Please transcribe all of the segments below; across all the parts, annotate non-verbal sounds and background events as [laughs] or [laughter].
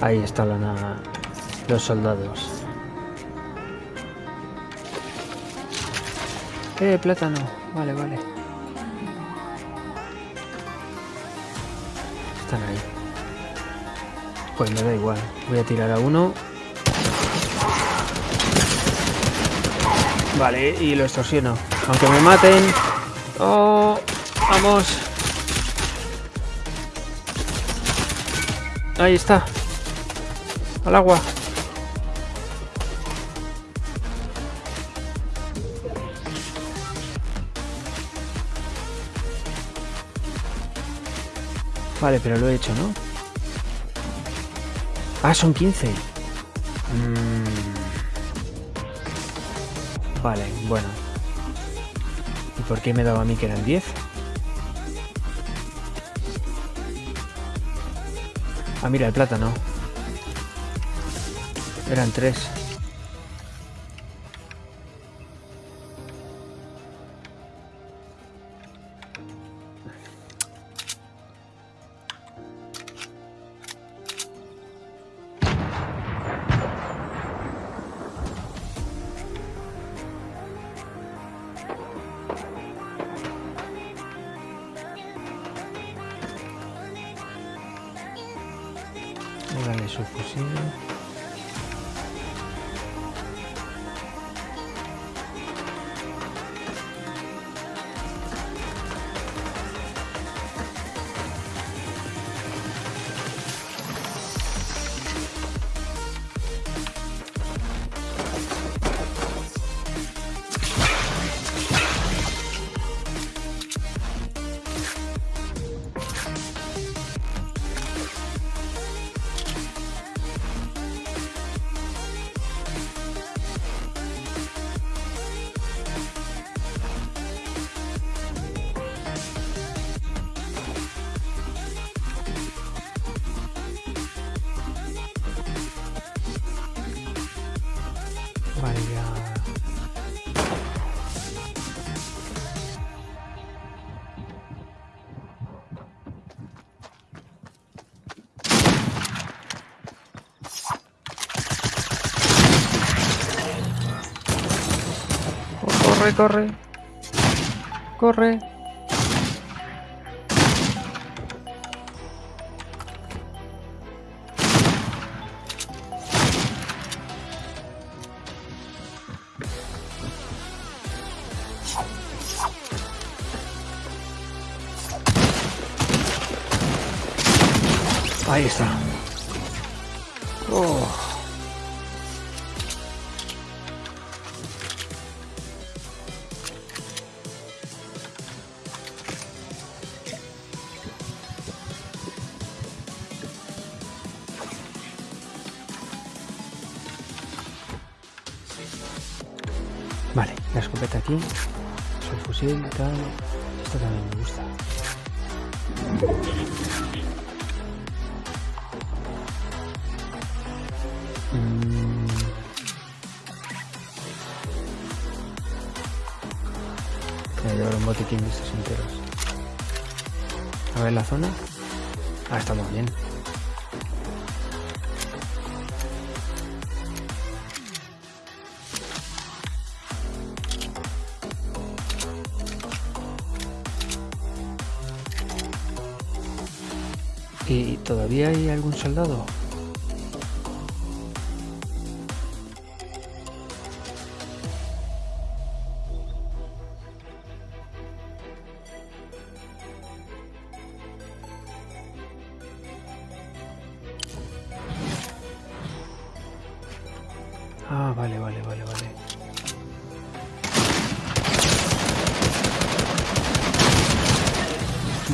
Ahí están la- los soldados. Eh, plátano. Vale, vale. Están ahí. Pues me da igual. Voy a tirar a uno. Vale, y lo extorsiono. Aunque me maten. Oh, vamos. Ahí está. Al agua. Vale, pero lo he hecho, ¿no? Ah, son 15. Mm. Vale, bueno. ¿Y por qué me daba a mí que eran 10? Ah, mira, el plátano. Eran 3. Corre, corre. Corre. Ahí está. Oh. Fusil. Esto también me gusta. Mm. Voy a un botiquín de estos enteros. A ver la zona. Ah, estamos bien. ¿Y todavía hay algún soldado? Ah, vale, vale, vale, vale.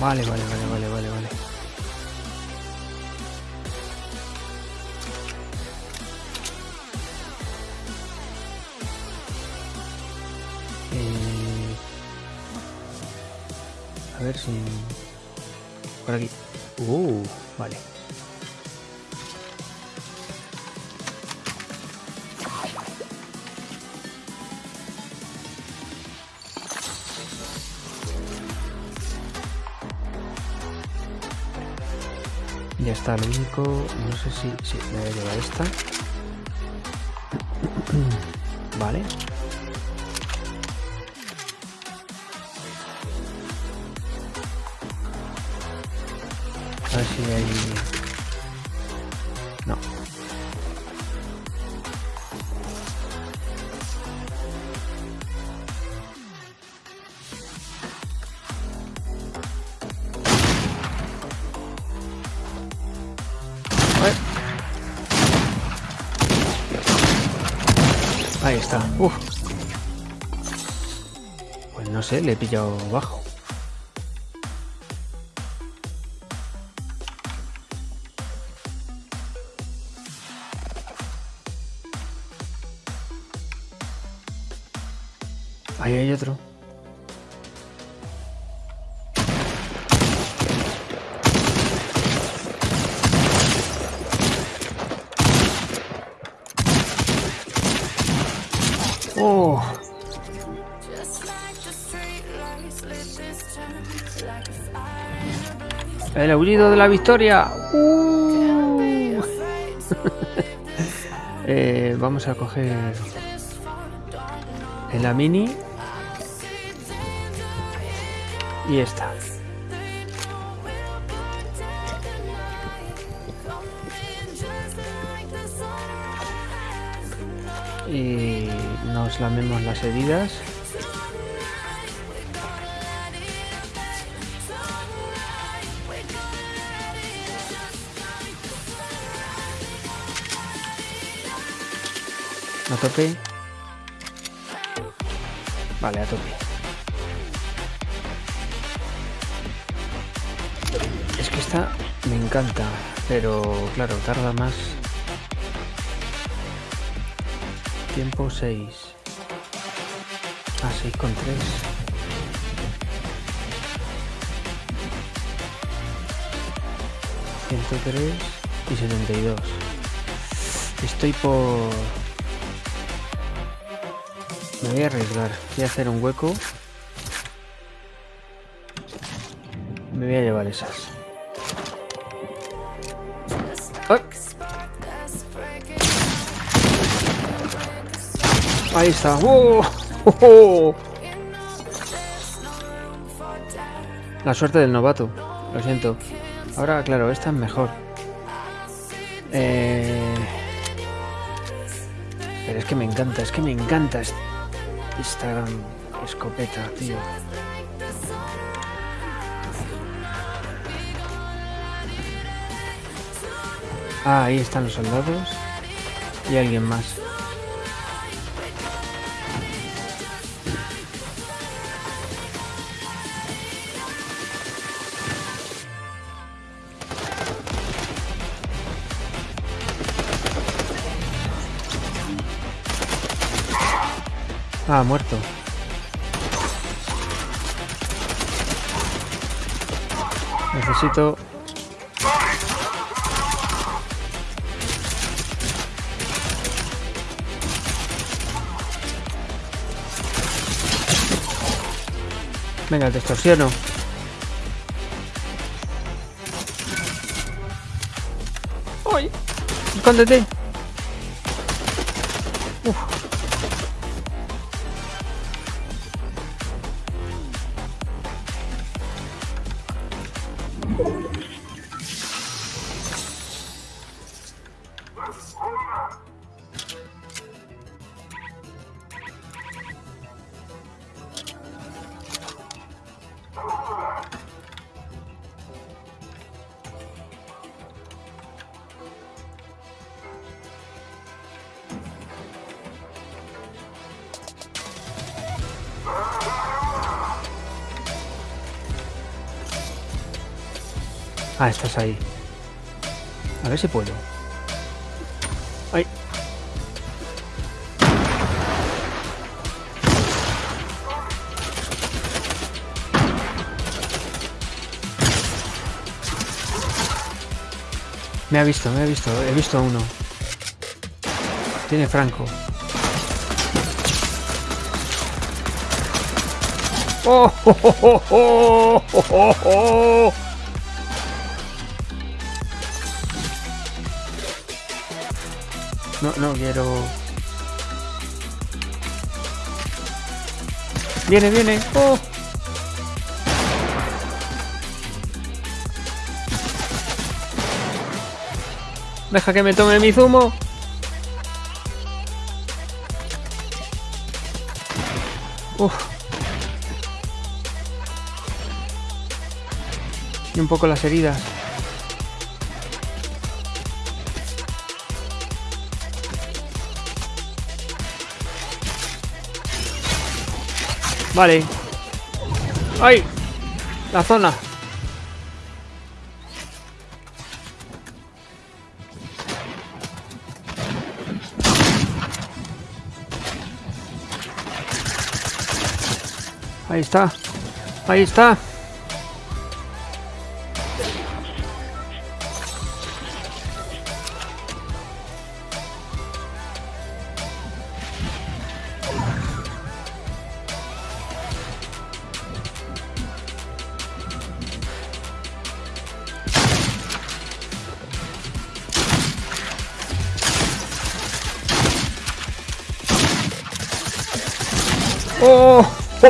Vale, vale, vale, vale, vale, A ver si... Por aquí. Uh, vale. Ya está, lo único, no sé si, si me voy a llevar esta. [clears throat] vale. No. Ahí está. Uf. Pues no sé, le he pillado bajo. Ahí hay otro. Oh. El aullido de la victoria. Uh. [laughs] eh, vamos a coger en la mini y esta. Y nos lamemos las heridas. A tope. Vale, a tope. Esta me encanta, pero claro, tarda más. Tiempo 6. Ah, 6 con 3. ...103 y 72. Estoy por... Me voy a arriesgar. Voy a hacer un hueco. Me voy a llevar esas. Ahí está. ¡Oh! ¡Oh! ¡Oh! La suerte del novato. Lo siento. Ahora, claro, esta es mejor. Eh... Pero es que me encanta, es que me encanta esta escopeta, tío. Ah, ahí están los soldados. Y alguien más. Ah, muerto. Necesito... Venga, te extorsiono. ¡Ay! ¡Escóndete! Ah, estás ahí. A ver si puedo. Ay. Me ha visto, me ha visto. He visto a uno. Tiene Franco. ¡Oh! oh, oh, oh, No, no quiero... Viene, viene. ¡Oh! Deja que me tome mi zumo. Uf. Y un poco las heridas. Vale. ¡Ay! La zona. Ahí está. Ahí está.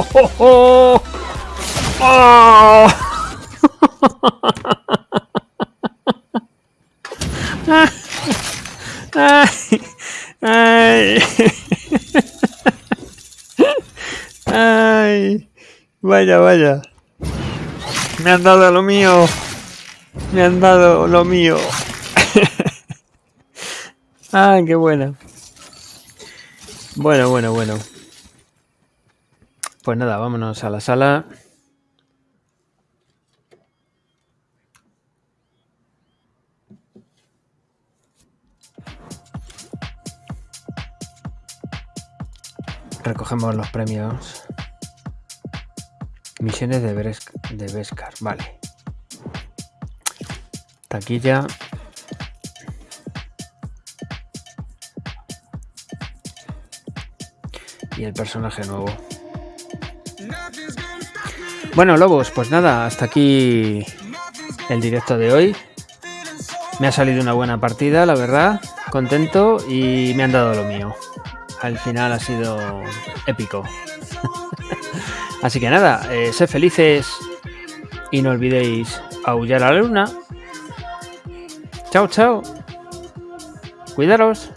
¡Oh! ¡Oh. ¡Ay! ¡Ay! ¡Ay! Vaya, vaya. Me han dado lo mío. Me han dado lo mío. ¡Ay, [laughs] qué buena! Bueno, bueno, bueno. Pues nada, vámonos a la sala. Recogemos los premios. Misiones de, de Beskar, vale. Taquilla. Y el personaje nuevo. Bueno, lobos, pues nada, hasta aquí el directo de hoy. Me ha salido una buena partida, la verdad. Contento y me han dado lo mío. Al final ha sido épico. [laughs] Así que nada, eh, sed felices y no olvidéis aullar a la luna. Chao, chao. Cuidaros.